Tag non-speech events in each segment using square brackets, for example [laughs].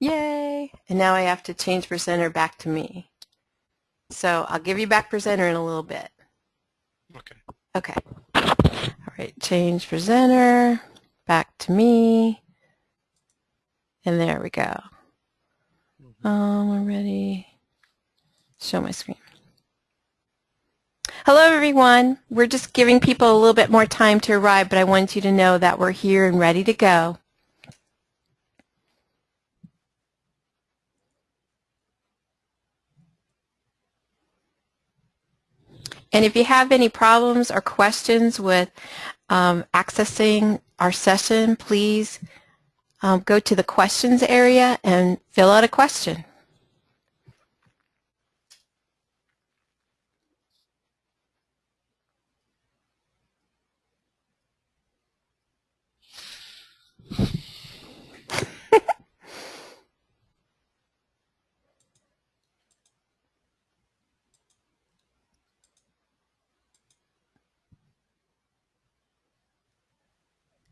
Yay! And now I have to change presenter back to me. So I'll give you back presenter in a little bit. Okay. Okay. All right, change presenter, back to me. And there we go. Um, I'm ready. Show my screen. Hello, everyone. We're just giving people a little bit more time to arrive, but I want you to know that we're here and ready to go. And if you have any problems or questions with um, accessing our session, please um, go to the questions area and fill out a question.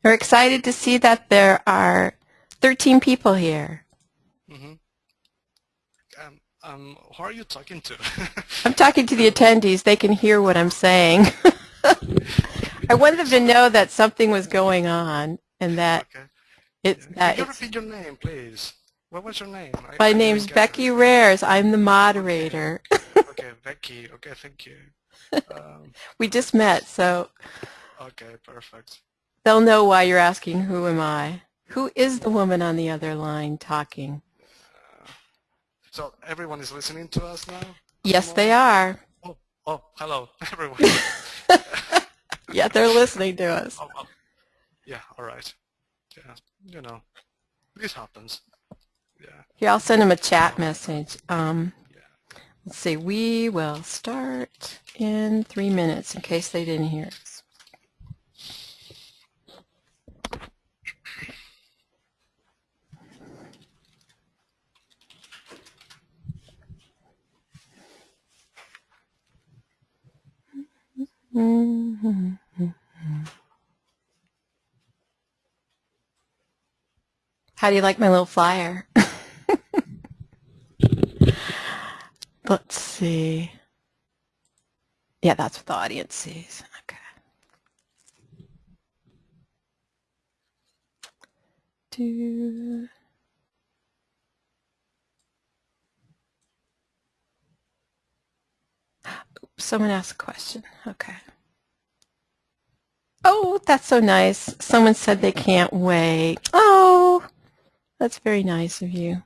We're excited to see that there are 13 people here. Mm-hmm. Um, um, who are you talking to? [laughs] I'm talking to the attendees. They can hear what I'm saying. [laughs] I wanted them to know that something was going on and that okay. it's that Can you repeat your name, please? What was your name? I- my I name's Becky it. Rares. I'm the moderator. [laughs] okay, Becky. Okay, thank you. Um, we just met, so okay, perfect. They'll know why you're asking who am I. Who is the woman on the other line talking? So everyone is listening to us now? Yes, they are. Oh, oh, hello, [laughs] everyone. [laughs] Yeah, they're listening to us. oh, oh. Yeah, all right. Yeah, you know, this happens. Yeah, Here, I'll send them a chat message. Um, yeah. let's see. We will start in three minutes in case they didn't hear How do you like my little flyer? [laughs] Let's see. Yeah, that's what the audience sees. Okay. Do. Oops, someone asked a question. Okay. Oh, that's so nice. Someone said they can't wait. Oh, that's very nice of you.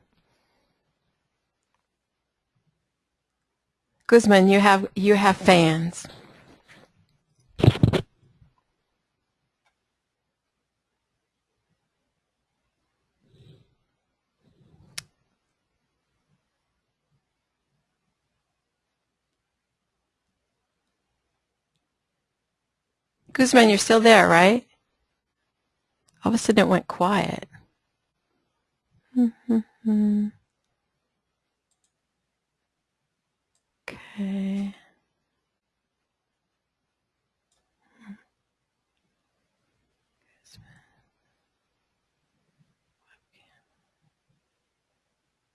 Guzman, you have you have fans. Guzman, you're still there, right? All of a sudden it went quiet. Mm-hmm. Okay.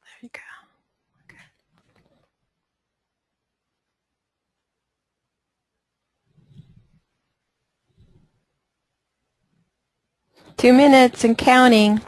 There you go. Okay. Two minutes and counting.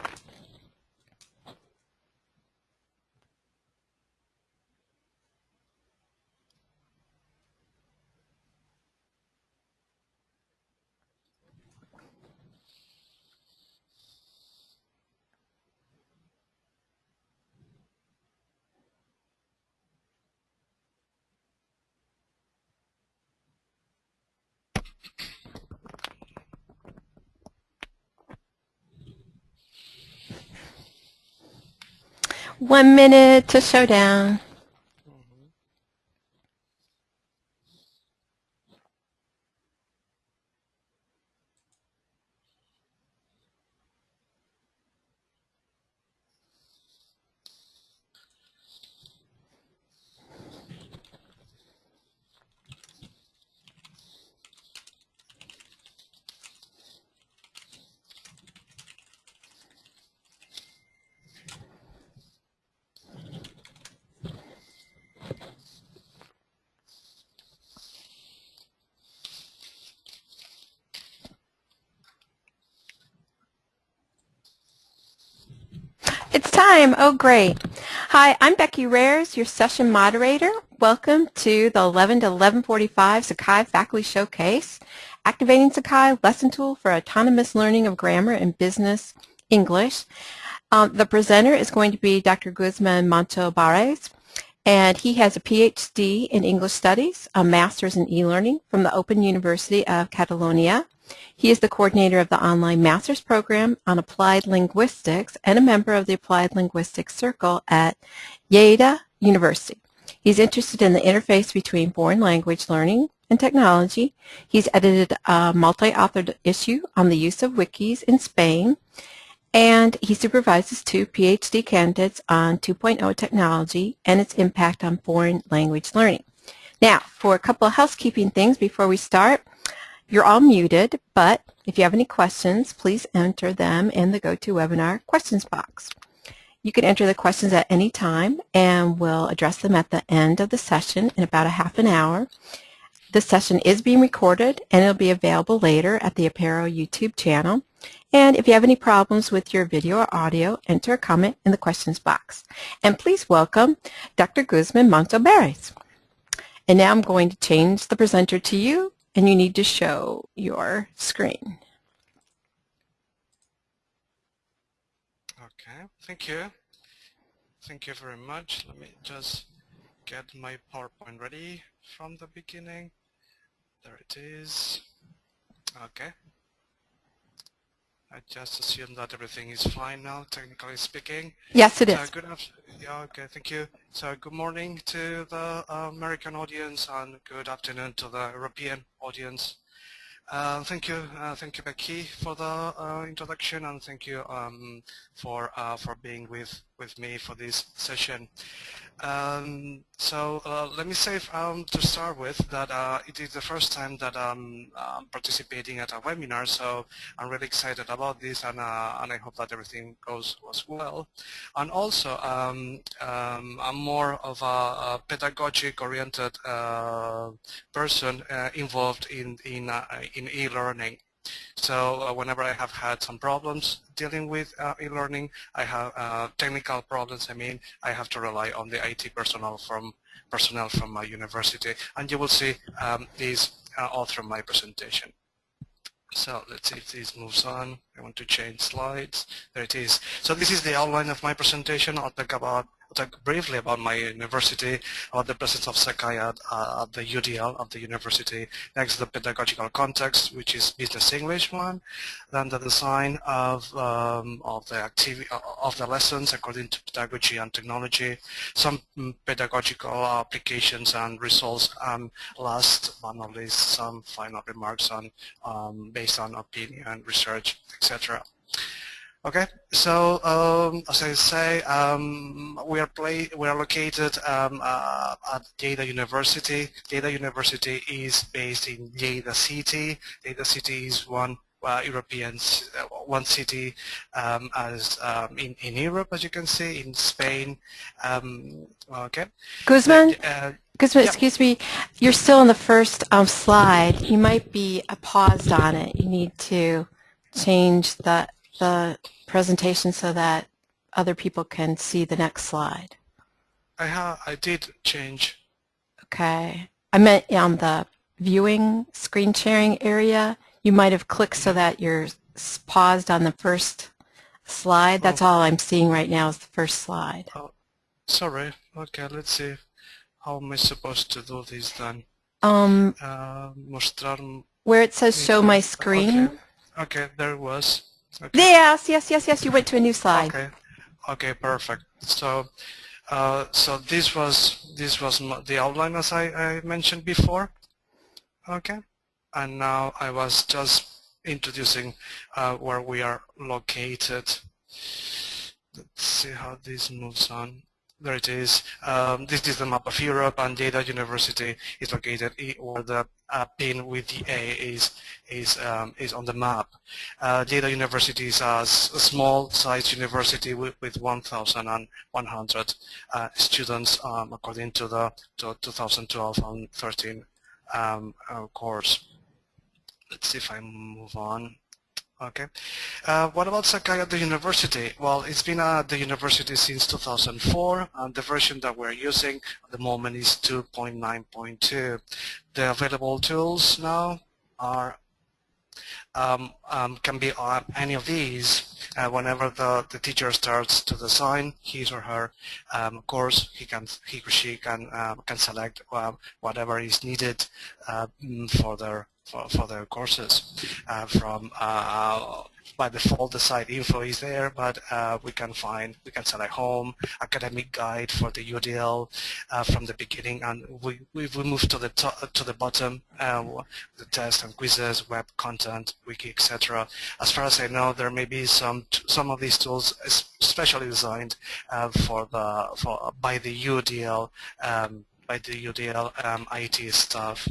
One minute to showdown. It's time. Oh, great. Hi, I'm Becky Rares, your session moderator. Welcome to the 11 to 1145 Sakai Faculty Showcase, Activating Sakai Lesson Tool for Autonomous Learning of Grammar and Business English. Um, the presenter is going to be Dr. Guzman Mancho Barés, and he has a PhD in English Studies, a Master's in E-Learning from the Open University of Catalonia, he is the coordinator of the online master's program on applied linguistics and a member of the Applied Linguistics Circle at Lleida University. He's interested in the interface between foreign language learning and technology. He's edited a multi-authored issue on the use of wikis in Spain, and he supervises two PhD candidates on 2.0 technology and its impact on foreign language learning. Now, for a couple of housekeeping things before we start, you're all muted, but if you have any questions, please enter them in the GoToWebinar questions box. You can enter the questions at any time, and we'll address them at the end of the session in about a half an hour. This session is being recorded, and it'll be available later at the Apereo YouTube channel. And if you have any problems with your video or audio, enter a comment in the questions box. And please welcome Dr. Guzman Mancho-Barés. And now I'm going to change the presenter to you and you need to show your screen. Okay, thank you. Thank you very much. Let me just get my PowerPoint ready from the beginning. There it is. Okay. I just assume that everything is fine now, technically speaking. Yes, it is. Uh, good yeah, okay, thank you. So good morning to the uh, American audience and good afternoon to the European audience. Uh, thank you, uh, thank you, Becky, for the uh, introduction, and thank you um, for uh, for being with with me for this session. Um, so uh, let me say um, to start with that uh, it is the first time that I'm participating at a webinar, so I'm really excited about this, and and I hope that everything goes as well. And also, um, um, I'm more of a, a pedagogic-oriented person involved in in in e-learning. So uh, whenever I have had some problems dealing with uh, e-learning, I have uh, technical problems. I mean, I have to rely on the IT personnel from personnel from my university, and you will see um, these uh, all through my presentation. So let's see if this moves on. I want to change slides. There it is. So this is the outline of my presentation. I'll talk about talk briefly about my university, about the presence of Sakai at, uh, at the UDL of the university. Next, the pedagogical context, which is business English one. Then the design of um, of the activity of the lessons according to pedagogy and technology. Some mm, pedagogical applications and results. And last but not least, some final remarks on um, based on opinion, research, etc. Okay, so um, as I say, um, we are play we are located um, uh, at Lleida University. Lleida University is based in Lleida City. Lleida City is one uh, European uh, one city um, as um, in in Europe, as you can see, in Spain. Um, okay. Guzman. Uh, Guzman, yeah. excuse me, you're still on the first um, slide. You might be paused on it. You need to change the the presentation so that other people can see the next slide? I ha I did change. Okay. I meant on the viewing screen sharing area. You might have clicked so that you're paused on the first slide. That's oh. all I'm seeing right now is the first slide. Oh, sorry. Okay, let's see. How am I supposed to do this then? Um, uh, where it says show my screen. Okay, okay there it was. Yes, yes, yes, yes. You went to a new slide. Okay, okay, perfect. So, uh, so this was this was the outline as I, I mentioned before. Okay, and now I was just introducing uh, where we are located. Let's see how this moves on. There it is. Um, this is the map of Europe, and Lleida University is located where the uh, pin with the A is is um, is on the map. Uh, University is a, small-sized university with, with 1,100 uh, students, um, according to the to 2012 and 13 um, uh, course. Let's see if I move on. Okay. Uh, what about Sakai at the university? Well, it's been at the university since 2004, and the version that we're using at the moment is 2.9.2. The available tools now are um, um, can be any of these. Uh, whenever the, the teacher starts to design his or her um, course, he can he or she can um, can select uh, whatever is needed uh, for their for, for their courses uh, from uh, by default the site info is there but uh, we can find we can select home academic guide for the UDL uh, from the beginning and we we, we move to the top to the bottom uh, the test and quizzes web content wiki etc as far as I know there may be some some of these tools especially designed uh, for the for by the UDL um, by the UDL um, IT staff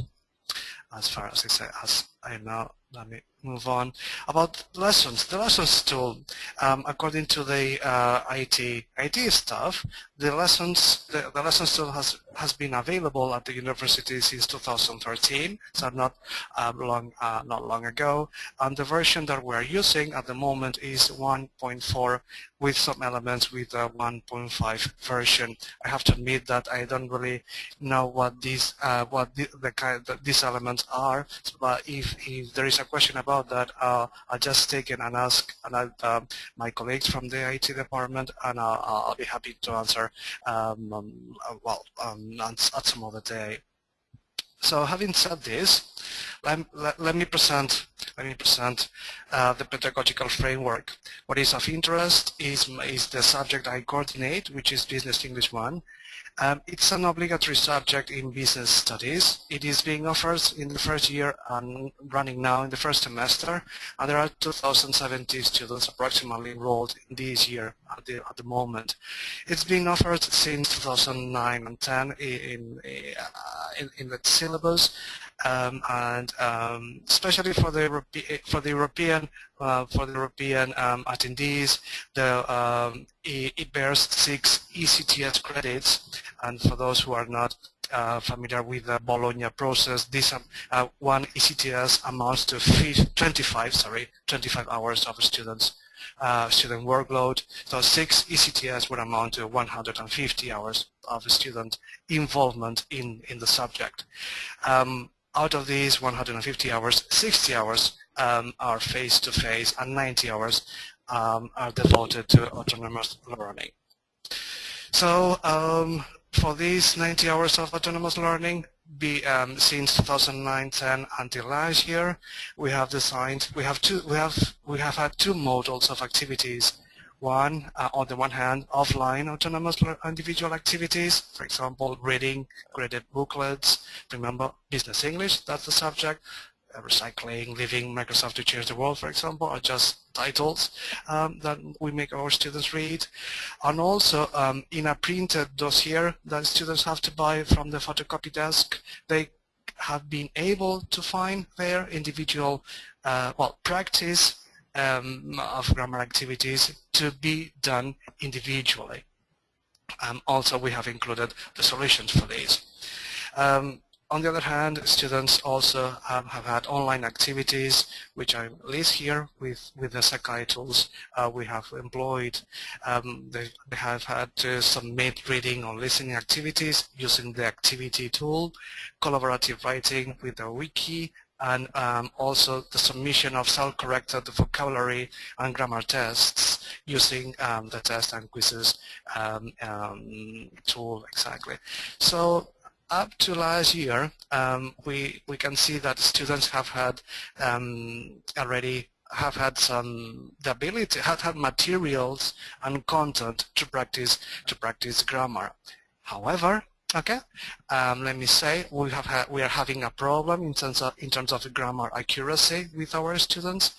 as far as I say, as I know, let me move on. About lessons, the lessons tool, um, according to the uh, IT IT staff, the lessons the, the lessons tool has has been available at the university since 2013, so not uh, long uh, not long ago. And the version that we're using at the moment is 1.4 with some elements with a 1.5 version. I have to admit that I don't really know what these uh, what the, the kind the, these elements are, but if if there is a question about that, uh, I'll just take it and ask and um, my colleagues from the IT department, and I'll, I'll be happy to answer um, um, uh, well um, at, at some other day. So having said this, let, let, let, me present let me present uh, the pedagogical framework. What is of interest is, is the subject I coordinate, which is Business English 1, um, it's an obligatory subject in business studies. It is being offered in the first year and running now in the first semester, and there are 2,070 students approximately enrolled in this year at the, at the moment. It's been offered since 2009 and 10 in, in, uh, in, in the syllabus, um, and um, especially for the Europe for the European uh, for the European um, attendees, the um, it, it, bears six ECTS credits, and for those who are not uh, familiar with the Bologna process, this uh, one ECTS amounts to 25 sorry 25 hours of students uh, student workload. So six ECTS would amount to 150 hours of student involvement in, in the subject. Um, out of these 150 hours, 60 hours um, are face-to-face -face and 90 hours um, are devoted to autonomous learning. So um, for these 90 hours of autonomous learning, be, um, since 2009-10 until last year, we have designed, we have two, we have, we have had two models of activities one, uh, on the one hand, offline autonomous individual activities, for example, reading graded booklets, remember business English, that's the subject, uh, recycling, living, Microsoft to change the world, for example, are just titles um, that we make our students read. And also um, in a printed dossier that students have to buy from the photocopy desk, they have been able to find their individual, uh, well, practice um, of grammar activities to be done individually. Um, also, we have included the solutions for these. Um, on the other hand, students also have, have, had online activities, which I list here with, with the Sakai tools uh, we have employed. Um, they, they, have had to submit reading or listening activities using the activity tool, collaborative writing with the wiki, and um, also the submission of self-corrected vocabulary and grammar tests using um, the test and quizzes um, um tool exactly. So up to last year, um, we we can see that students have had already have had some the ability have had materials and content to practice to practice grammar. However, Okay, um, let me say we have we are having a problem in terms of in terms of grammar accuracy with our students.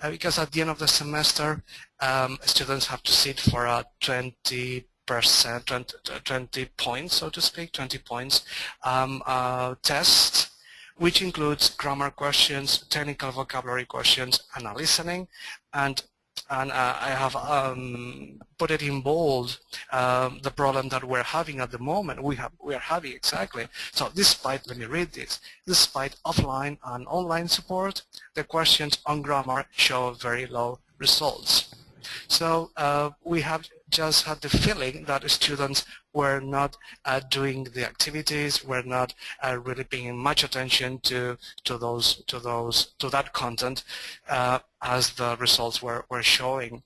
Uh, because at the end of the semester um, students have to sit for a 20 percent 20, 20, points so to speak 20 points um, uh, test which includes grammar questions technical vocabulary questions and a listening and and uh, I have um, put it in bold um, the problem that we're having at the moment. We have we are having exactly. So despite let me read this. Despite offline and online support, the questions on grammar show very low results. So uh, we have just had the feeling that students were not uh, doing the activities, were not uh, really paying much attention to to those to those to that content uh, as the results were were showing.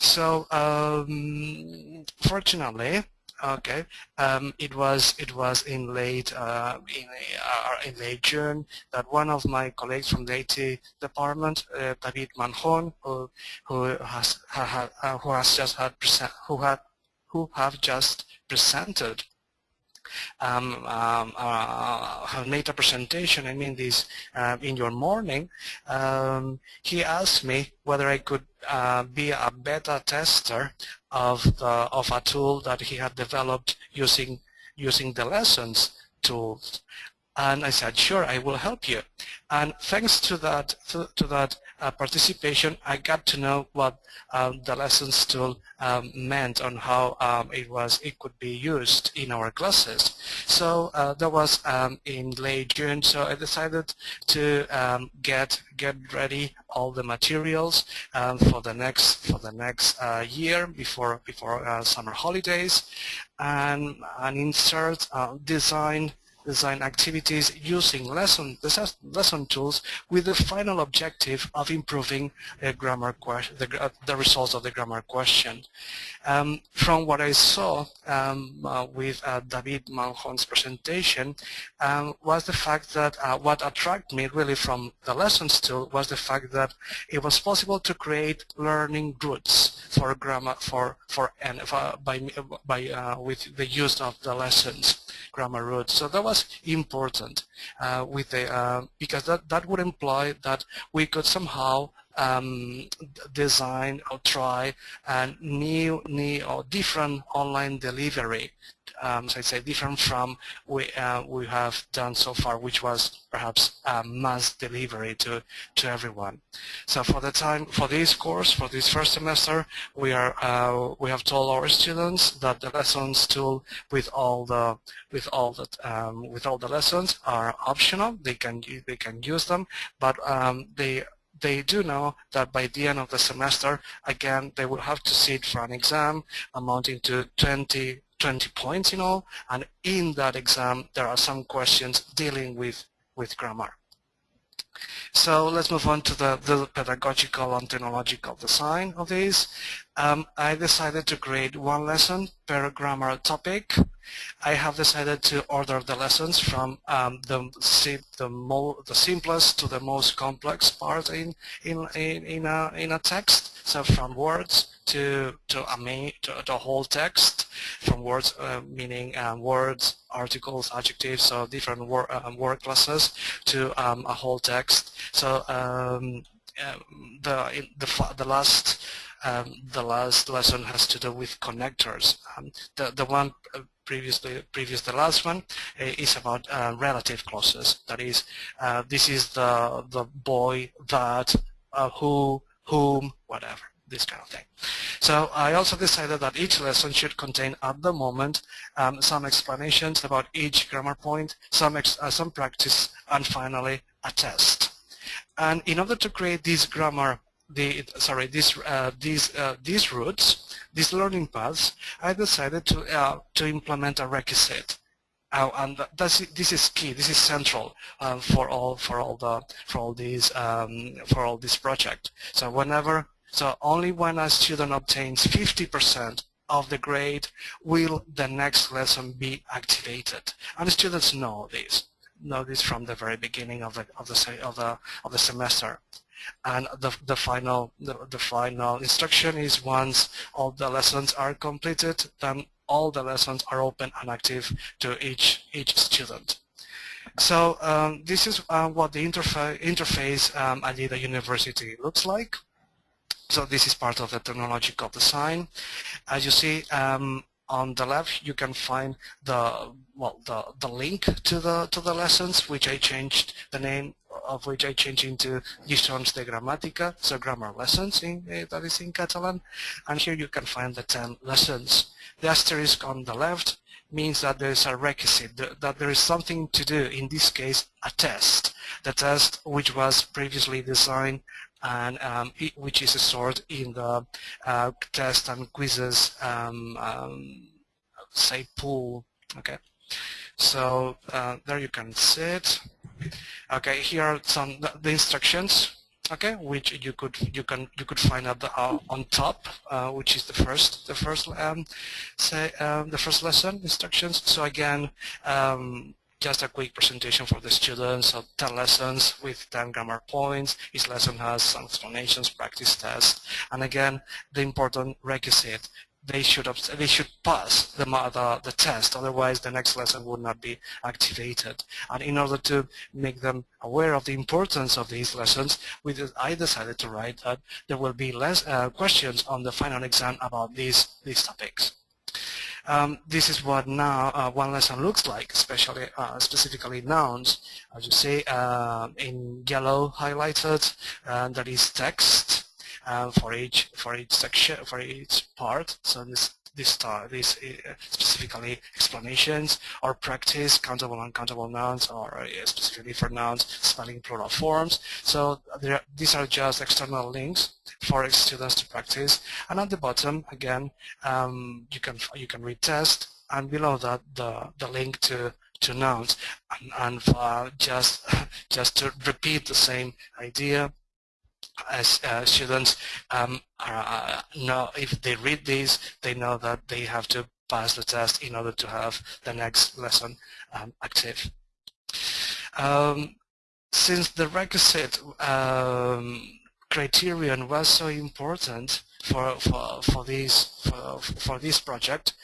So um, fortunately, Okay, um, it was it was in late uh, in, uh, in late June that one of my colleagues from the IT department, uh, David Manjon, who who has ha, uh, who has just had present, who had who have just presented um, um, uh, have made a presentation, I mean this, uh, in your morning, um, he asked me whether I could uh, be a beta tester of the of a tool that he had developed using using the lessons tools. And I said, sure, I will help you. And thanks to that, to, to that uh, participation, I got to know what um, the lessons tool um, meant on how um, it was, it could be used in our classes. So uh, that was um, in late June. So I decided to um, get get ready all the materials um, for the next for the next uh, year before before uh, summer holidays, and and insert uh, design design activities using lesson, lesson tools with the final objective of improving the grammar question, the, the results of the grammar question. Um, from what I saw um, uh, with uh, David Manjon's presentation um, was the fact that uh, what attracted me really from the lessons tool was the fact that it was possible to create learning routes for grammar for for and by by uh, with the use of the lessons grammar routes. So that was important uh, with the uh, because that that would imply that we could somehow um, design or try a new, new or different online delivery um, so I say different from we uh, we have done so far, which was perhaps mass delivery to to everyone. So for the time for this course, for this first semester, we are uh, we have told our students that the lessons tool with all the with all the um, with all the lessons are optional. They can they can use them, but um, they they do know that by the end of the semester, again, they will have to sit for an exam amounting to 20 20 points in all, and in that exam there are some questions dealing with, with grammar. So let's move on to the, the pedagogical and technological design of these. Um, I decided to create one lesson per grammar topic. I have decided to order the lessons from um, the the, the simplest to the most complex part in in in, in a in a text. So from words to to to the whole text, from words uh, meaning um, words, articles, adjectives, so different word um, word classes to um, a whole text. So um, um, the the the last um, the last lesson has to do with connectors. The the one uh, previously previous the last one uh, is about uh, relative clauses. That is, uh, this is the the boy that uh, who whom whatever this kind of thing. So I also decided that each lesson should contain at the moment um, some explanations about each grammar point, some, uh, some practice, and finally a test. And in order to create these grammar, the sorry, these uh, these uh, these routes, these learning paths, I decided to uh, to implement a requisite. Uh, and that's, this is key. This is central um, for all for all the for all these um, for all this project. So whenever so only when a student obtains 50% of the grade will the next lesson be activated. And students know this know this from the very beginning of the of the of the of the semester. And the the final the, the final instruction is once all the lessons are completed, then all the lessons are open and active to each each student. So um, this is uh, what the interfa interface um, at the university looks like. So this is part of the technological design. As you see, um, on the left you can find the well the the link to the to the lessons which I changed the name of which I changed into Lliçons de Gramàtica, so grammar lessons in, uh, that is in Catalan. And here you can find the 10 lessons. The asterisk on the left means that there is a requisite, that there is something to do, in this case, a test. The test which was previously designed and um, it, which is stored in the uh, test and quizzes, um, um, say, pool. Okay, so uh, there you can see it. Okay, here are some the instructions okay, which you could you can you could find at the, uh, on top, uh, which is the first the first um, say um, the first lesson instructions. So again, um, just a quick presentation for the students of 10 lessons. With 10 grammar points. Each lesson has some explanations, practice tests, and again, the important requisite they should they should pass the, the, the test. Otherwise the next lesson would not be activated. And in order to make them aware of the importance of these lessons we I decided to write that there will be less uh, questions on the final exam about these these topics um, this is what now uh, one lesson looks like, especially uh, specifically nouns. As you see, uh, in yellow highlighted, uh, that is text, uh, for each for each section for each part. So this this uh, specifically explanations or practice countable and uncountable nouns or uh, specifically for nouns spelling plural forms. So there, these are just external links for students to practice. And at the bottom again um, you can you can read test and below that the the link to to nouns and, and uh, just [laughs] just to repeat the same idea as uh, students um, uh, know if they read these, they know that they have to pass the test in order to have the next lesson um, active. Um, since the requisite um, criterion was so important for for for this for for this project,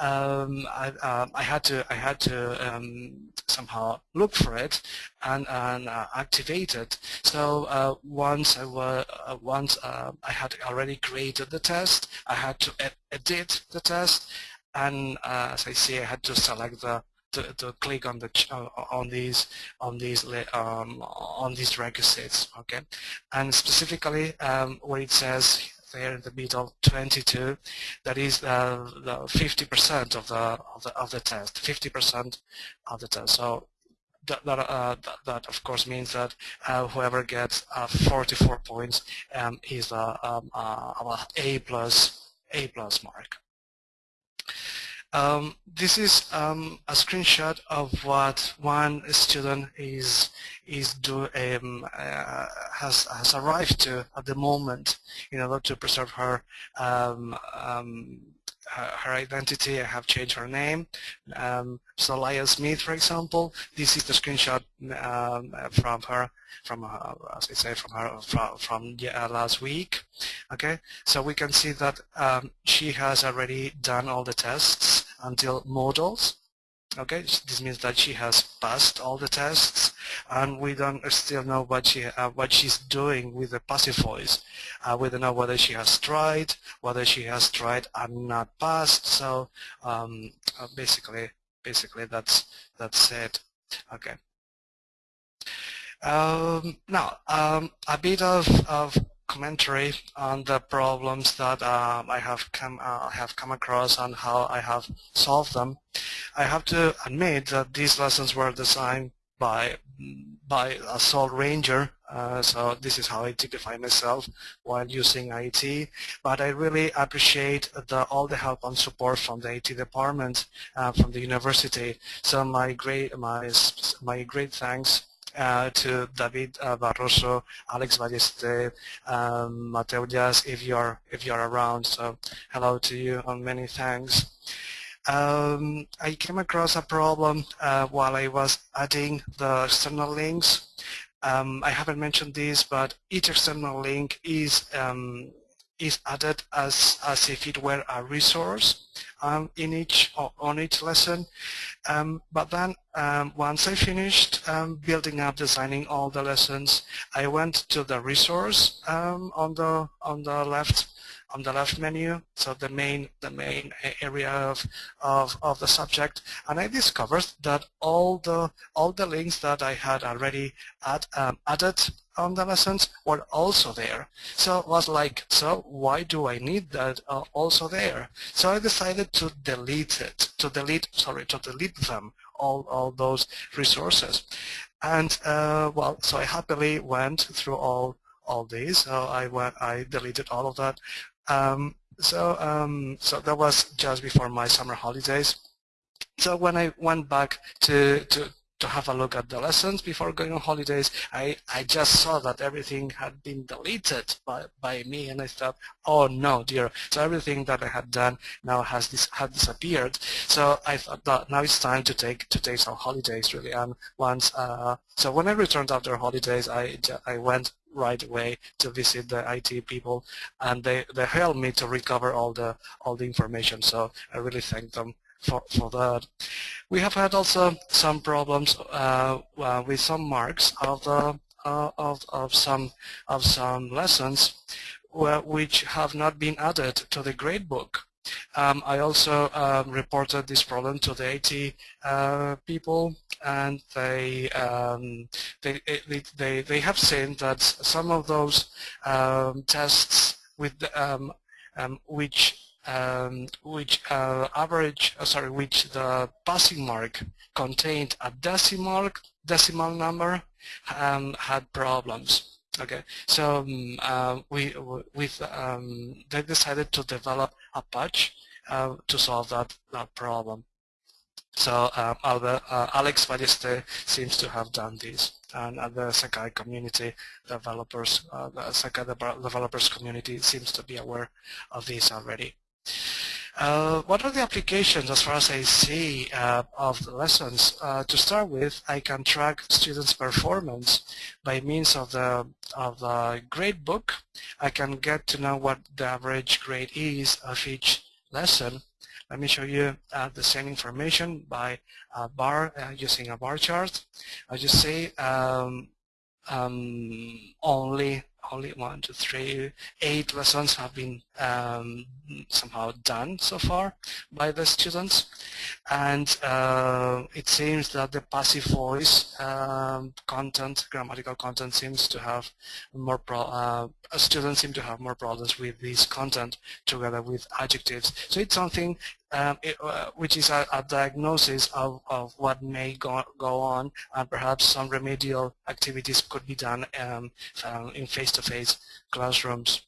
um, I, uh, I had to I had to um, somehow look for it and and uh, activate it. So uh, once I was uh, once uh, I had already created the test, I had to ed edit the test, and uh, as I say, I had to select the to, to click on the on these on these um, on these requisites. Okay, and specifically um, where it says there in the middle 22 that is uh, the 50% of the of the of the test 50% of the test so that, that, uh, that, that, of course means that uh, whoever gets uh, 44 points um, is a, um, a, a plus A plus mark. Um, this is um, a screenshot of what one student is is do um, uh, has has arrived to at the moment in order to preserve her um, um, her, identity. I have changed her name. Um, so Laya Smith, for example, this is the screenshot um, from her, from her, as I say, from her from, from uh, last week. Okay, so we can see that um, she has already done all the tests until modals. Okay, this means that she has passed all the tests, and we don't still know what she uh, what she's doing with the passive voice. Uh, we don't know whether she has tried, whether she has tried and not passed. So um, uh, basically, basically that's that's it. Okay. Um, now, um, a bit of, of commentary on the problems that um, I have come uh, have come across and how I have solved them. I have to admit that these lessons were designed by by a sole ranger uh, so this is how I typify myself while using IT but I really appreciate the, all the help and support from the IT department uh, from the university so my great my my great thanks uh, to David uh, Barroso, Alex Ballester, um, Mateo Diaz, if you're if you're around. So hello to you and many thanks. Um, I came across a problem uh, while I was adding the external links. Um, I haven't mentioned this, but each external link is um, is added as, as if it were a resource um, in each on each lesson. Um, but then um, once I finished um, building up, designing all the lessons, I went to the resource um, on the on the left on the left menu, so the main the main area of, of of the subject, and I discovered that all the all the links that I had already add, um, added on the lessons were also there. So it was like, so why do I need that uh, also there? So I decided to delete it, to delete, sorry, to delete them, all, all those resources. And uh, well, so I happily went through all all these. So I went, I deleted all of that. Um, so um, so that was just before my summer holidays. So when I went back to to to have a look at the lessons before going on holidays, I, I just saw that everything had been deleted by, by me and I thought, oh no, dear. So everything that I had done now has this had disappeared. So I thought that now it's time to take to take some holidays really. And once uh, so when I returned after holidays, I I went right away to visit the IT people and they, they helped me to recover all the all the information so I really thank them for, for that. We have had also some problems uh, uh, with some marks of the uh, of, of some of some lessons which have not been added to the gradebook. Um, I also um, reported this problem to the IT uh, people, and they, um, they, they they have seen that some of those um, tests with um, um, which um, which uh, average, uh, sorry, which the passing mark contained a decimal decimal number um, had problems. Okay, so um, uh, we with um, they decided to develop a patch uh, to solve that that problem. So um, Albert, uh, Alex Balleste seems to have done this, and uh, the Sakai community developers, the Sakai developers community seems to be aware of this already. Uh, what are the applications as far as I see uh, of the lessons? Uh, to start with, I can track students' performance by means of the of the grade book. I can get to know what the average grade is of each lesson. Let me show you uh, the same information by bar uh, using a bar chart. As you see, um, um, only only one, two, three, eight lessons have been um, somehow done so far by the students. And uh, it seems that the passive voice um, content, grammatical content seems to have more, pro uh, students seem to have more problems with this content together with adjectives. So it's something um, it, uh, which is a, a diagnosis of, of what may go, go on and perhaps some remedial activities could be done um, um, in face-to-face -face classrooms.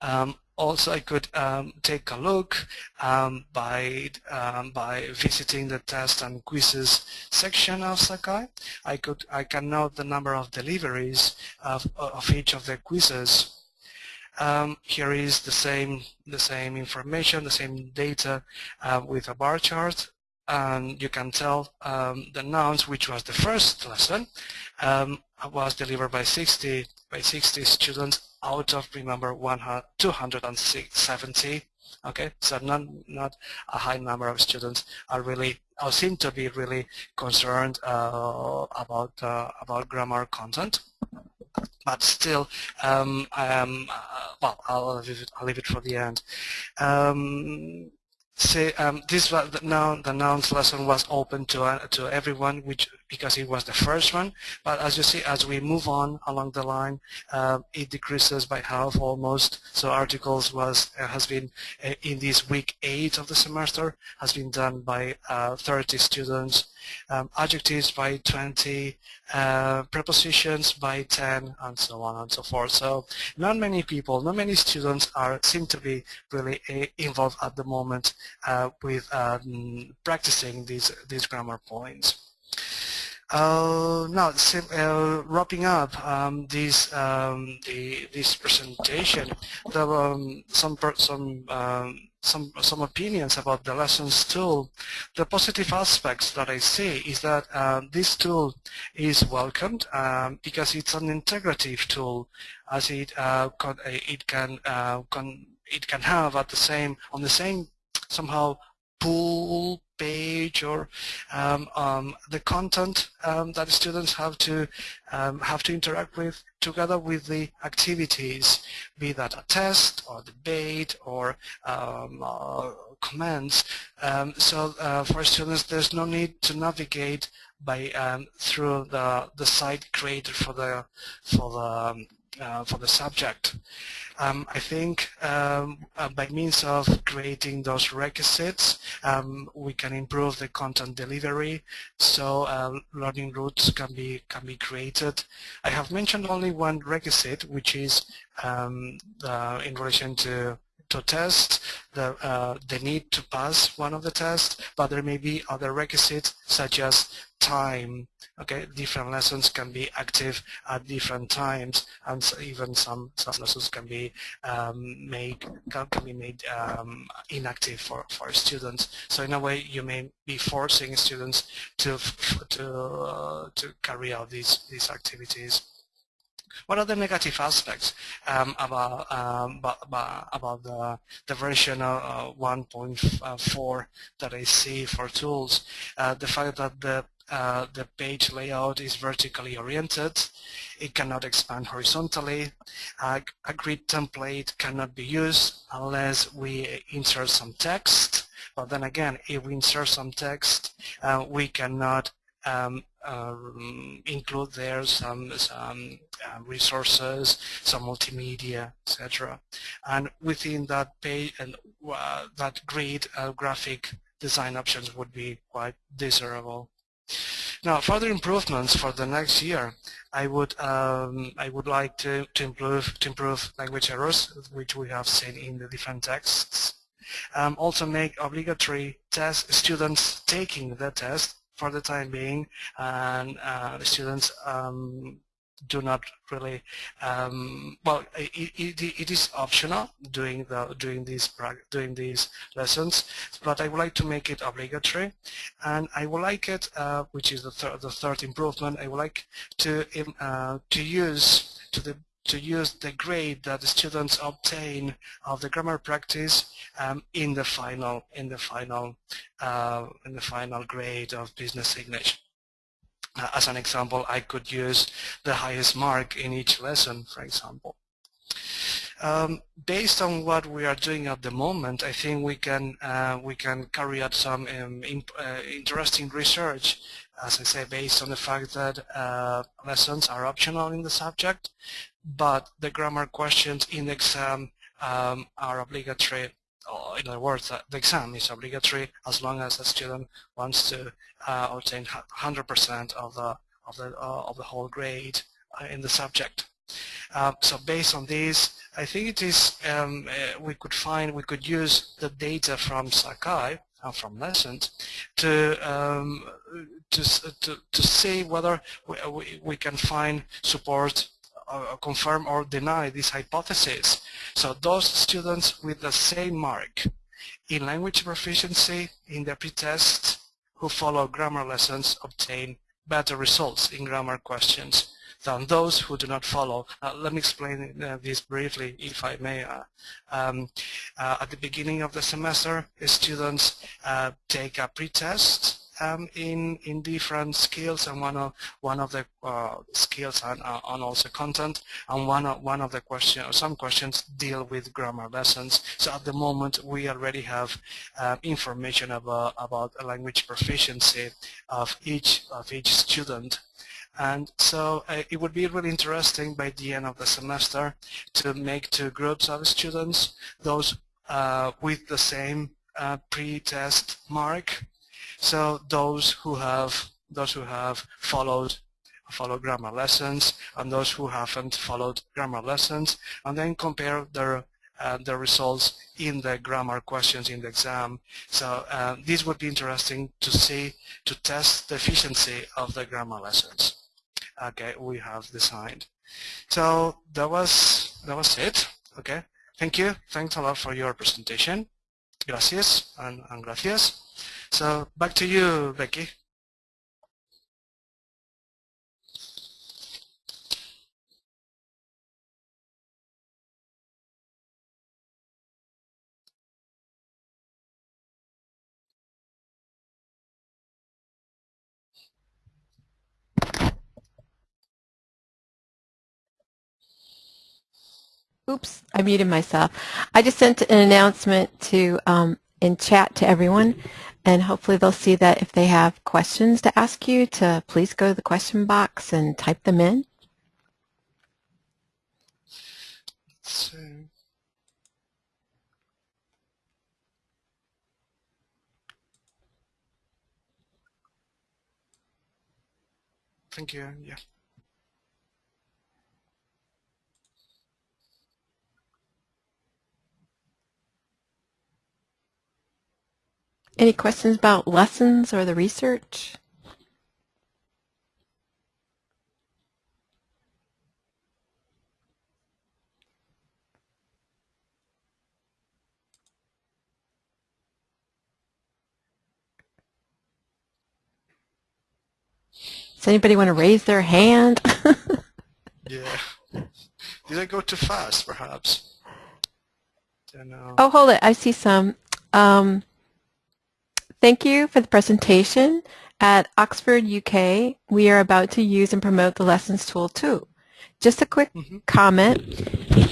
Um, also, I could um, take a look um, by um, by visiting the test and quizzes section of Sakai. I could I can note the number of deliveries of, of each of the quizzes. Um, here is the same the same information, the same data uh, with a bar chart and you can tell um, the nouns, which was the first lesson, um, was delivered by 60 by 60 students out of remember 270 okay? So not not a high number of students are really or seem to be really concerned uh, about uh, about grammar content. But still um, um, well I'll leave, it, I'll leave it for the end. Um, say um, this the noun the nouns lesson was open to uh, to everyone which because it was the first one. But as you see as we move on along the line uh, it decreases by half almost. So articles was uh, has been uh, in this week eight of the semester has been done by uh, 30 students. Um, adjectives by 20 uh, prepositions by 10 and so on and so forth. So not many people not many students are seem to be really involved at the moment with um, practicing these these grammar points uh, now, uh, wrapping up um, this um, the, this presentation, there were um, some some um, some some opinions about the lessons tool. The positive aspects that I see is that uh, this tool is welcomed um, because it's an integrative tool, as it uh, it can uh, it can have at the same on the same somehow pull page or um, um, the content um, that students have to um, have to interact with together with the activities, be that a test or debate or um, uh, comments. Um, so uh, for students, there's no need to navigate by through the the site created for the for the uh, for the subject. Um, I think um, uh, by means of creating those requisites, um, we can improve the content delivery, so uh, learning routes can be can be created. I have mentioned only one requisite, which is um, in relation to to test, the, uh, the need to pass one of the tests, but there may be other requisites such as time. Okay, different lessons can be active at different times, and even some some lessons can be um, made can, can, be made um, inactive for for students. So in a way, you may be forcing students to to uh, to carry out these these activities. What are the negative aspects um, about, um, about, the, the version uh, 1.4 that I see for tools? Uh, the fact that the uh, the page layout is vertically oriented. It cannot expand horizontally. Uh, a grid template cannot be used unless we insert some text. But then again, if we insert some text, uh, we cannot um, um, include there some, some uh, resources, some multimedia, etc. And within that page uh, that grid, uh, graphic design options would be quite desirable. Now, further improvements for the next year, I would um, I would like to, to improve to improve language errors, which we have seen in the different texts. Um, also make obligatory test students taking the test for the time being, and uh, students um, do not really um, well it, it, it is optional doing the doing these doing these lessons but I would like to make it obligatory and I would like it uh, which is the, the third improvement I would like to uh, to use to the to use the grade that the students obtain of the grammar practice um, in the final in the final uh, in the final grade of business English. Uh, as an example, I could use the highest mark in each lesson, for example. Um, based on what we are doing at the moment, I think we can uh, we can carry out some um, uh, interesting research, as I say, based on the fact that uh, lessons are optional in the subject, but the grammar questions in the exam um, are obligatory in other words, uh, the exam is obligatory as long as the student wants to uh, obtain 100% of the of the uh, of the whole grade in the subject. Uh, so based on this, I think it is um, uh, we could find we could use the data from Sakai and from lessons to um, to to to see whether we, we, we can find support uh, confirm or deny this hypothesis. So those students with the same mark in language proficiency in the pretest who follow grammar lessons obtain better results in grammar questions than those who do not follow. Uh, let me explain uh, this briefly, if I may. Uh, um, uh, at the beginning of the semester, students uh, take a pretest um, in in different skills, and one of one of the uh, skills and, uh, also content, and one of one of the questions, some questions deal with grammar lessons. So at the moment, we already have uh, information about about language proficiency of each of each student and so uh, it would be really interesting by the end of the semester to make two groups of students, those uh, with the same uh, pre-test mark so those who have those who have followed followed grammar lessons and those who haven't followed grammar lessons and then compare their uh, the results in the grammar questions in the exam. So uh, this would be interesting to see, to test the efficiency of the grammar lessons. Okay, we have designed. So that was that was it. Okay, thank you. Thanks a lot for your presentation. Gracias and, and gracias. So back to you, Becky. Oops, I muted myself. I just sent an announcement to um, in chat to everyone and hopefully they'll see that if they have questions to ask you, to please go to the question box and type them in. So, thank you. Yeah. Any questions about lessons or the research? Does anybody want to raise their hand? [laughs] yeah. Did I go too fast, perhaps? Oh, hold it. I see some. Um, thank you for the presentation. At Oxford, UK, we are about to use and promote the Lessons tool too. Just a quick Mm -hmm. comment.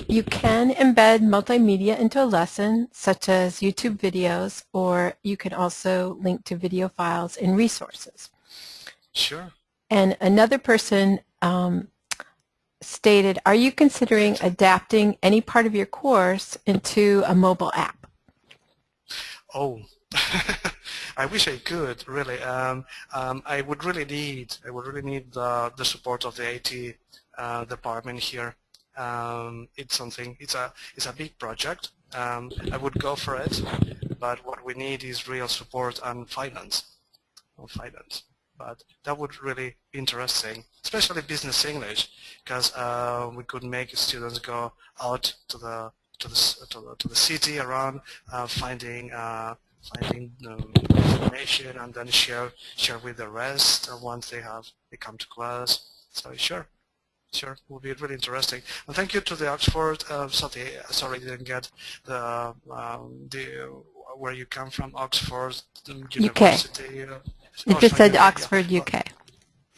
You can embed multimedia into a lesson, such as YouTube videos, or you can also link to video files and resources. Sure. And another person um, stated, are you considering adapting any part of your course into a mobile app? Oh, [laughs] I wish I could, really. Um, um, I would really need, I would really need the, support of the IT uh, department here. Um, it's something, it's a, it's a big project. Um, I would go for it, but what we need is real support and finance. finance but that would really be interesting, especially business English, because uh, we could make students go out to the to the to the, to the city around, uh, finding uh, finding um, information, and then share share with the rest once they have they come to class. So sure. Sure, it will be really interesting. And thank you to the Oxford. Uh, sorry, sorry, didn't get the um, the where you come from, Oxford University. UK. It just said Oxford, yeah. UK.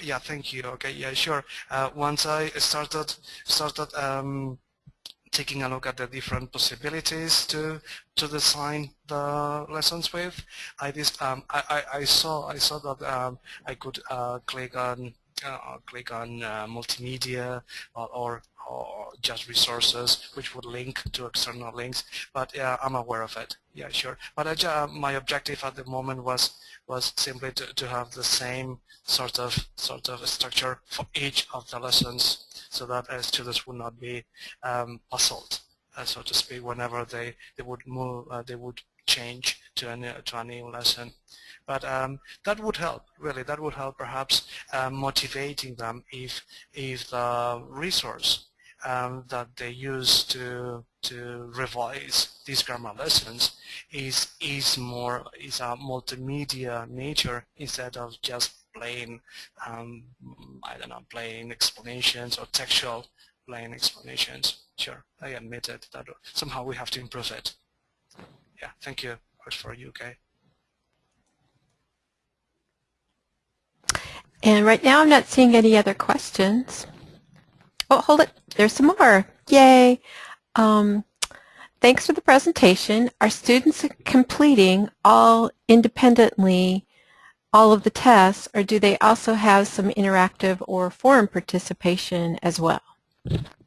Yeah, thank you. Okay, yeah, sure. Uh, once I started started um, taking a look at the different possibilities to to design the lessons with, I just um, I, I, I saw I saw that um, I could uh, click on uh, click on uh, multimedia or, or, or just resources which would link to external links but I'm aware of it. Yeah sure. But I, uh, my objective at the moment was was simply to, to have the same sort of sort of structure for each of the lessons so that uh, students would not be um, puzzled uh, so to speak whenever they they would move uh, they would change to a new, to a new lesson but um, that would help really that would help perhaps uh, motivating them if if the resource um, that they use to to revise these grammar lessons is is more is a multimedia nature instead of just plain um, I don't know plain explanations or textual plain explanations. Sure, I admit it that somehow we have to improve it. Yeah, thank you for UK. And right now I'm not seeing any other questions. Oh, hold it. There's some more. Yay. Um, thanks for the presentation. Are students completing all independently all of the tests, or do they also have some interactive or forum participation as well?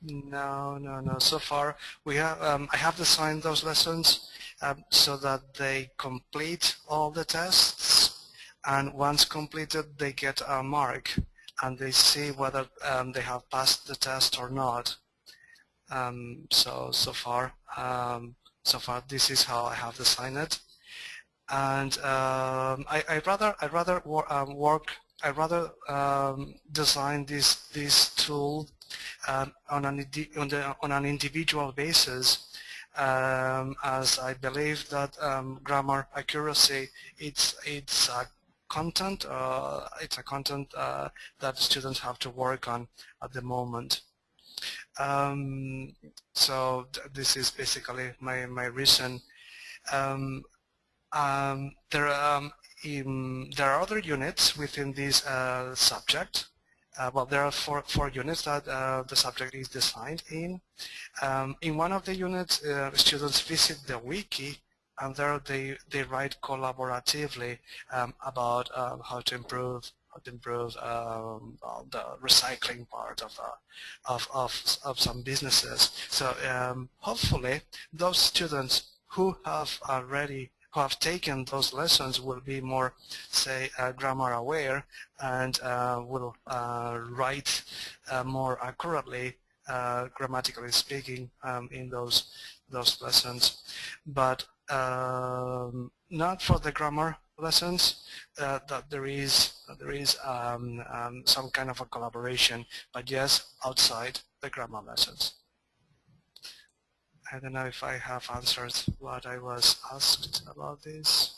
No, no, no. So far, we have. Um, I have designed those lessons um, so that they complete all the tests, and once completed, they get a mark and they see whether um, they have passed the test or not. Um, so so far, um, so far this is how I have designed it, and um, I I rather I rather wor um, work I rather design this this tool on an on, the, on an individual basis um, as I believe that um, grammar accuracy it's it's a content. Uh, it's a content uh, that students have to work on at the moment. Um, so th this is basically my, my reason. Um, um, there, um, in, there are other units within this uh, subject uh, well, there are four, four units that uh, the subject is designed in. Um, in one of the units, uh, students visit the wiki and there they, they write collaboratively um, about um, how to improve how to improve um, the recycling part of, uh, of, of, of some businesses. So um, hopefully those students who have already who have taken those lessons will be more, say, uh, grammar aware and uh, will uh, write uh, more accurately, grammatically speaking, um, in those those lessons. But um, not for the grammar lessons uh, that there is there is um, um, some kind of a collaboration, but yes, outside the grammar lessons. I don't know if I have answered what I was asked about this.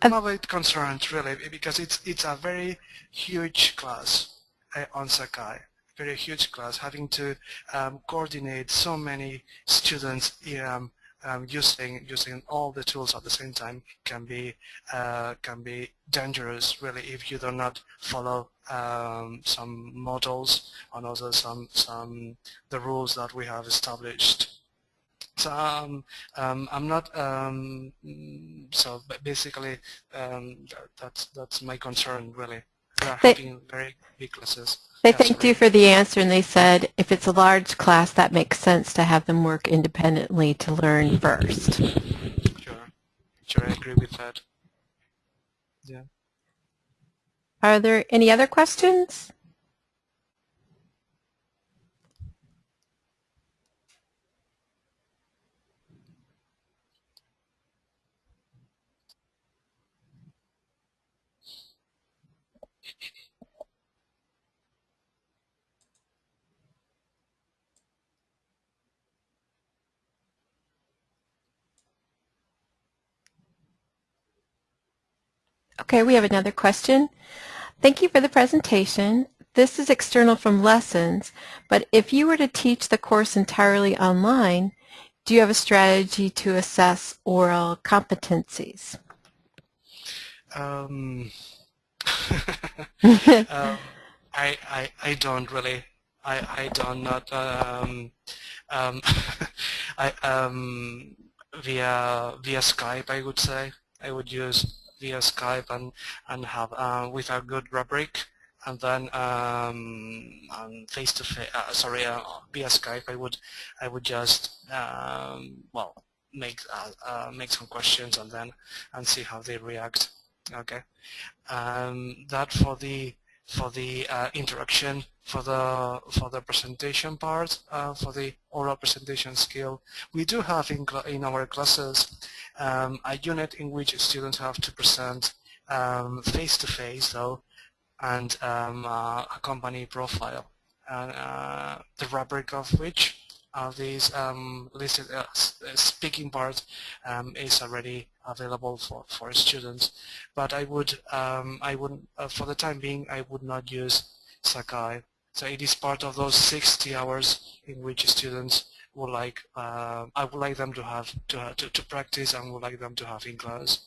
I'm a bit concerned really because it's it's a very huge class uh, on Sakai, very huge class, having to um, coordinate so many students um, um, using using all the tools at the same time can be uh, can be dangerous really if you do not follow um, some models and also some some the rules that we have established. So um, um, I'm not. Um, so basically, um, that, that's that's my concern really. They, having very big classes. They thanked you for the answer and they said if it's a large class that makes sense to have them work independently to learn first. Sure, sure, I agree with that. Yeah. Are there any other questions? Okay, we have another question. Thank you for the presentation. This is external from lessons, but if you were to teach the course entirely online, do you have a strategy to assess oral competencies? Um, [laughs] um, I, I, I don't really. I, I don't not um, um, [laughs] I, um, via via Skype I would say I would use via Skype and and have uh, with a good rubric. And then um, face to face uh, sorry uh, via Skype I would I would just um, well make uh, uh, make some questions and then and see how they react. Okay. Um, that for the for the uh, interaction for the for the presentation part uh, for the oral presentation skill we do have in, in our classes um, a unit in which students have to present um, face-to-face -face, though and um, uh, a company profile and uh, the rubric of which uh, these um, listed speaking part um, is already available for, for students. But I would, I would, uh, for the time being, I would not use Sakai. So it is part of those 60 hours in which students would like, uh, I would like them to have to, to, to practice and would like them to have in class.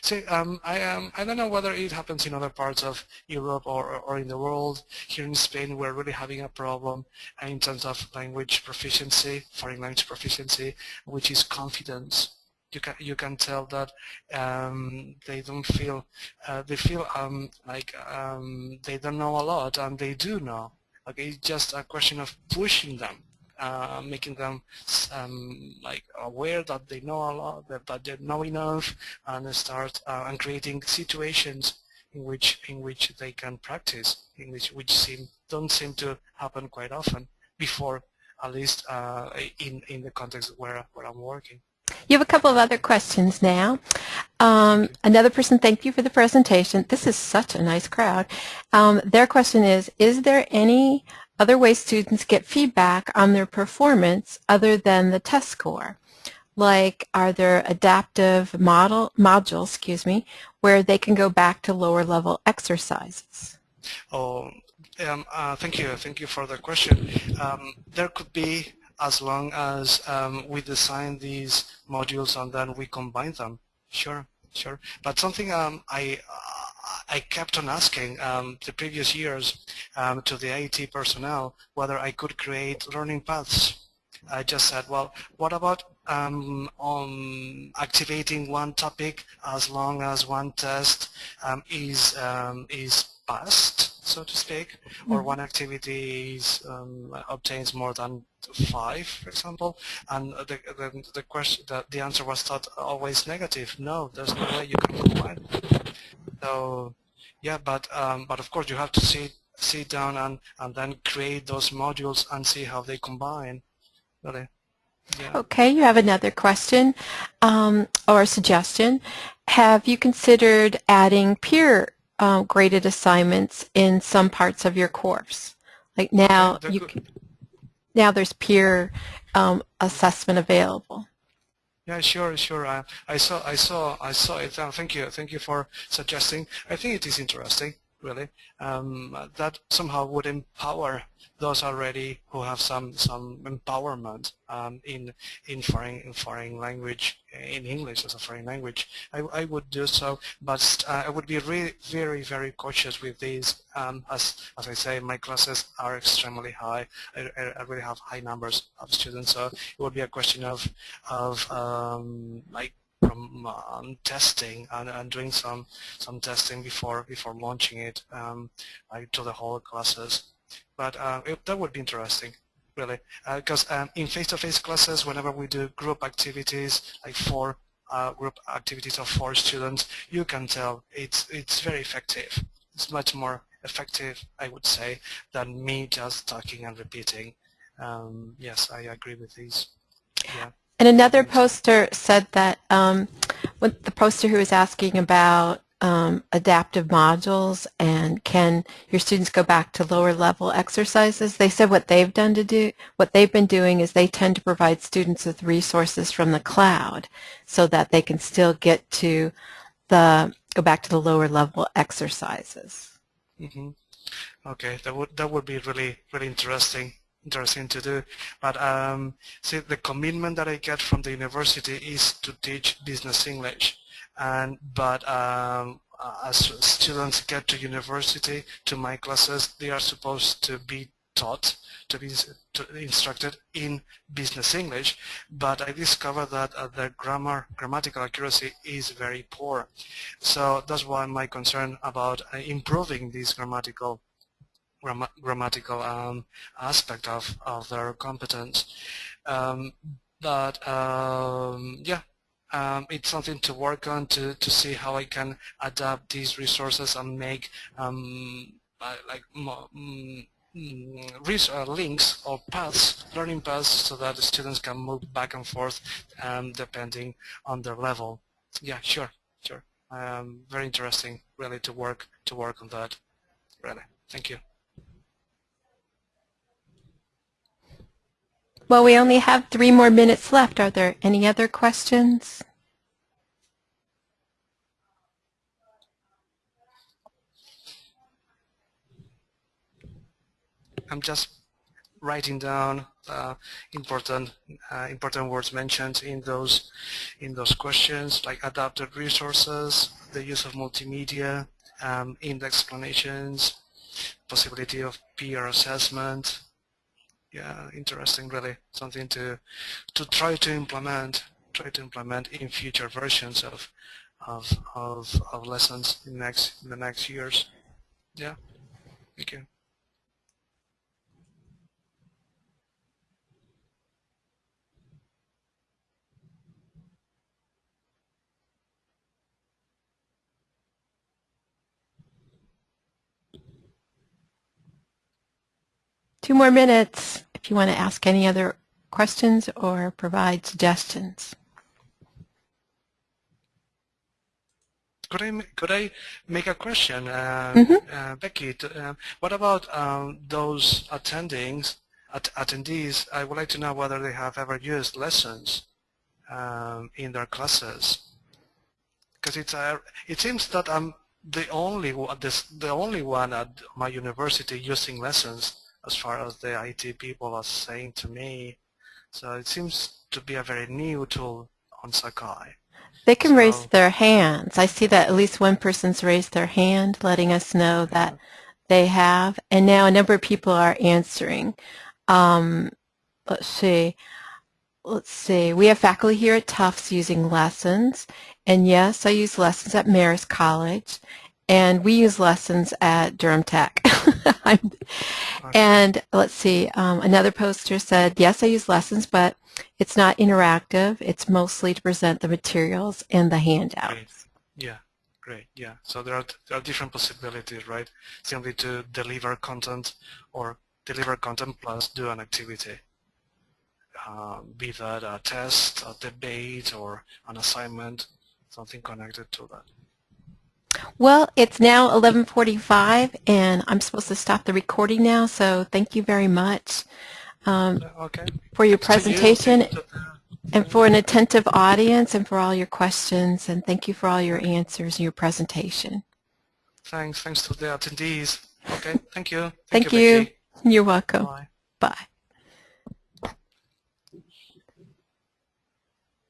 So um, I, um, I don't know whether it happens in other parts of Europe or, or in the world. Here in Spain, we're really having a problem in terms of language proficiency, foreign language proficiency, which is confidence. You can you can tell that um, they don't feel uh, they feel um, like um, they don't know a lot, and they do know. Okay, it's just a question of pushing them uh, making them um, like aware that they know a lot, that, that they know enough, and start uh, and creating situations in which in which they can practice, in which which seem don't seem to happen quite often before, at least uh, in in the context where where I'm working. You have a couple of other questions now. Um, another person, thank you for the presentation. This is such a nice crowd. Um, their question is, is there any other way students get feedback on their performance other than the test score. Like, are there adaptive model modules, excuse me, where they can go back to lower level exercises? Oh, um, uh, thank you. Thank you for the question. Um, there could be as long as um, we design these modules and then we combine them. Sure, sure. But something um, I I kept on asking um, the previous years um, to the IT personnel whether I could create learning paths. I just said, well, what about um, on activating one topic as long as one test um, is um, is passed, so to speak, or mm-hmm. one activity is, um, obtains more than five, for example, and the the, the question the, the answer was thought always negative. No, there's no way you can combine. So yeah, but um, but of course you have to sit sit down and and then create those modules and see how they combine. Really. Yeah. Okay, you have another question um, or suggestion. Have you considered adding peer uh, graded assignments in some parts of your course? Like now, you can, now there's peer um, assessment available. Yeah, sure, sure. I, I saw, I saw, I saw it. Uh, thank you, thank you for suggesting. I think it is interesting really, um, that somehow would empower those already who have some some empowerment um, in in foreign in foreign language in English as a foreign language. I, I would do so, but uh, I would be really very very cautious with these. Um, as as I say, my classes are extremely high. I, I, really have high numbers of students, so it would be a question of of um, like from um, testing and, and, doing some some testing before before launching it um, like to the whole classes. But uh, it, that would be interesting, really, because uh, um, in face-to-face -face classes, whenever we do group activities, like four uh, group activities of four students, you can tell it's it's very effective. It's much more effective, I would say, than me just talking and repeating. Um, yes, I agree with these. Yeah. And another poster said that um, the poster who was asking about um, adaptive modules and can your students go back to lower level exercises, they said what they've done to do, what they've been doing is they tend to provide students with resources from the cloud so that they can still get to the, go back to the lower level exercises. Mm -hmm. Okay, that would, that would be really, really interesting interesting to do. But um, see, the commitment that I get from the university is to teach business English. And but um, as students get to university, to my classes, they are supposed to be taught, to be instructed in business English. But I discovered that uh, the grammar, grammatical accuracy is very poor. So that's why my concern about uh, improving this grammatical gram grammatical um, aspect of, of their competence. Um, but um, yeah, um, it's something to work on to, to see how I can adapt these resources and make um, uh, like mm, uh, links or paths, learning paths, so that the students can move back and forth um, depending on their level. Yeah, sure, sure. Um, very interesting, really, to work to work on that. Really, thank you. Well, we only have three more minutes left. Are there any other questions? I'm just writing down uh, important uh, important words mentioned in those in those questions like adapted resources, the use of multimedia, um, index explanations, possibility of peer assessment, yeah, interesting really, something to to try to implement, try to implement in future versions of of of, of lessons in next in the next years. Yeah, thank you. Two more minutes if you want to ask any other questions or provide suggestions. Could I could I make a question, uh, mm -hmm. uh, Becky? To, uh, what about um, those attendings, at, attendees? I would like to know whether they have ever used lessons um, in their classes, because it's a, it seems that I'm the only this the only one at my university using lessons as far as the IT people are saying to me. So it seems to be a very new tool on Sakai. They can raise their hands. I see that at least one person's raised their hand, letting us know that they have. And now a number of people are answering. Um, let's see. Let's see. We have faculty here at Tufts using lessons. And yes, I use lessons at Marist College. And we use lessons at Durham Tech. [laughs] And let's see. Um, another poster said, yes, I use lessons, but it's not interactive. It's mostly to present the materials and the handouts. Great. Yeah, great. Yeah. So there are, there are different possibilities, right? Simply to deliver content or deliver content plus do an activity. Uh, be that a test, a debate, or an assignment, something connected to that. Well, it's now 11:45, and I'm supposed to stop the recording now. So thank you very much um, Okay. for your you. presentation the- and for an attentive audience and for all your questions. And thank you for all your answers and your presentation. Thanks. Thanks to the attendees. Okay. Thank you. Thank you. Becky. You're welcome. Bye. Bye.